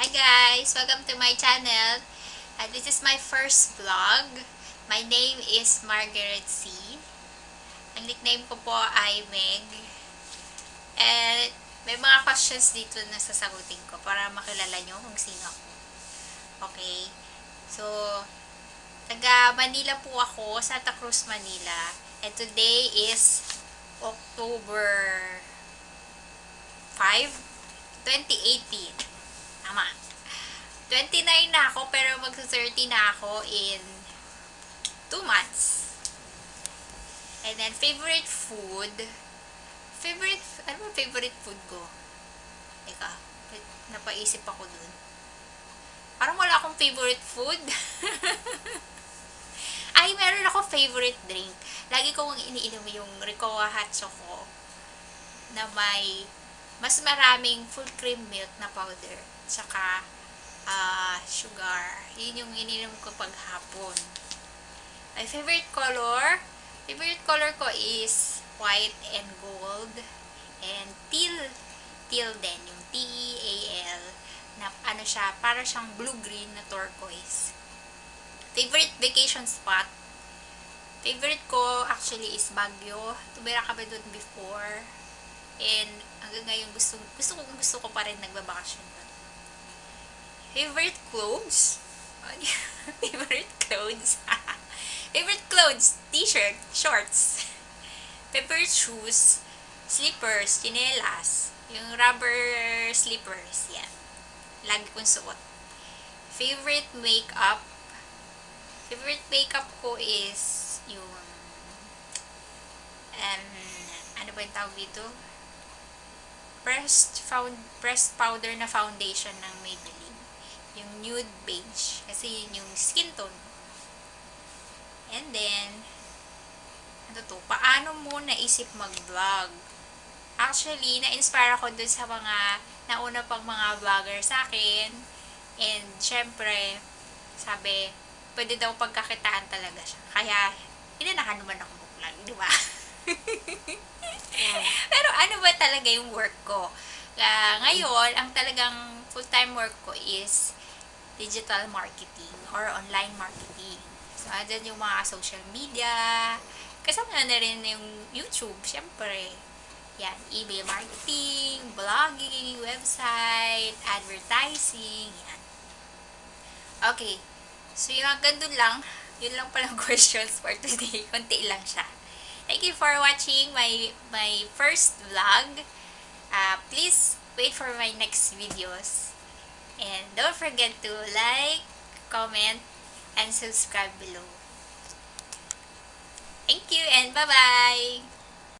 Hi guys! Welcome to my channel. Uh, this is my first vlog. My name is Margaret C. Ang nickname ko po ay Meg. And may mga questions dito na sasagutin ko para makilala nyo kung sino ako. Okay? So, taga Manila po ako, Santa Cruz, Manila. And today is October 5, 2018. Tama. 29 na ako, pero mag-30 na ako in 2 months. And then, favorite food. Favorite, ano ba favorite food ko? Teka, napaisip ako dun. Parang wala akong favorite food. Ay, meron ako favorite drink. Lagi kong iniinom yung Ricoa Hot Choco na may mas maraming full cream milk na powder. Tsaka uh, sugar. Yun yung ininom ko pag hapon. My favorite color, favorite color ko is white and gold and teal. Teal din. Yung T-E-A-L na ano siya, para siyang blue-green na turquoise. Favorite vacation spot, favorite ko actually is Baguio. Tumira kami doon before. And hanggang ngayon gusto, gusto ko, gusto ko pa rin nagbabakasyon doon. Favorite clothes? favorite clothes? favorite clothes? T-shirt, shorts. Favorite shoes? Slippers, chinelas. Yung rubber slippers, yan. Lagi kong suot. Favorite makeup? Favorite makeup ko is yung um, ano ba yung tawag dito? Pressed found pressed powder na foundation ng Maybelline. Yung nude beige. Kasi yun yung skin tone. And then, ano to? Paano mo naisip mag-vlog? Actually, na-inspire ako dun sa mga nauna pang mga vlogger sa akin. And, syempre, sabi, pwede daw pagkakitaan talaga siya. Kaya, inanahan naman ako mag-vlog, di ba? Pero ano ba talaga yung work ko? Uh, ngayon, ang talagang full-time work ko is digital marketing or online marketing. So, andyan yung mga social media. Kasama na rin yung YouTube, syempre. Yan, email marketing, blogging, website, advertising, yan. Okay. So, yung hanggang dun lang, yun lang palang questions for today. Kunti lang siya. Thank you for watching my my first vlog. Uh, please wait for my next videos. And don't forget to like, comment, and subscribe below. Thank you and bye-bye!